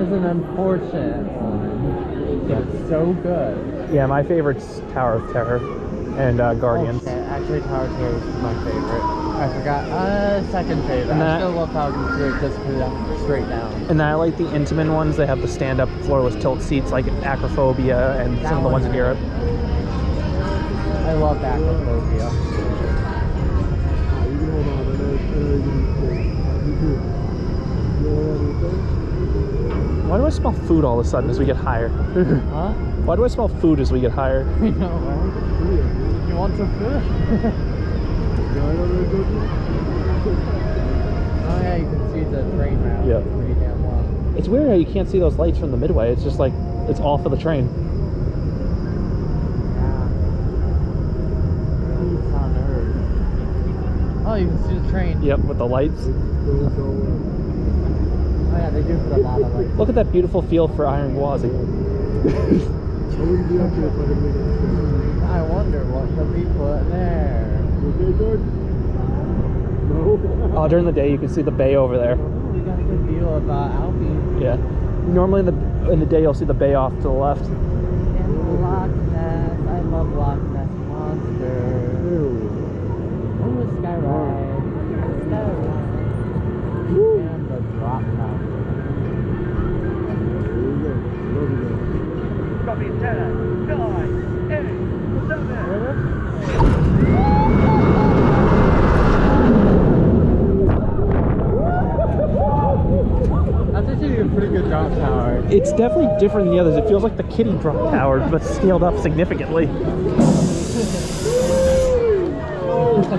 is an unfortunate one. It's so good. Yeah, my favorite's Tower of Terror and uh, Guardians. Oh, shit. Actually, Tower of Terror is my favorite. I forgot. Uh, second favorite. And I that- still love Falcon Straight just because I'm straight down. And I like the Intamin ones. They have the stand-up floorless tilt seats like Acrophobia and That some of the ones in Europe. I love Acrophobia. Why do I smell food all of a sudden as we get higher? Huh? Why do I smell food as we get higher? I know, right? You want some food? oh yeah, you can see the train route. Yeah. Pretty damn well. It's weird how you can't see those lights from the midway. It's just like it's all for the train. Yeah. Peace on Earth. Oh, you can see the train. Yep, with the lights. Oh yeah, they do put a lot of like. Look at that beautiful field for Iron Gwazi. I wonder what could be put there. Oh, during the day you can see the bay over there. Oh, we got a good view of uh, Albion Yeah. Normally in the in the day you'll see the bay off to the left. and Loch Ness. I love Loch Ness monster. Copy 10, 9, 8, 7. That's actually a pretty good drop tower. It's definitely different than the others. It feels like the kitty drop tower, but scaled up significantly.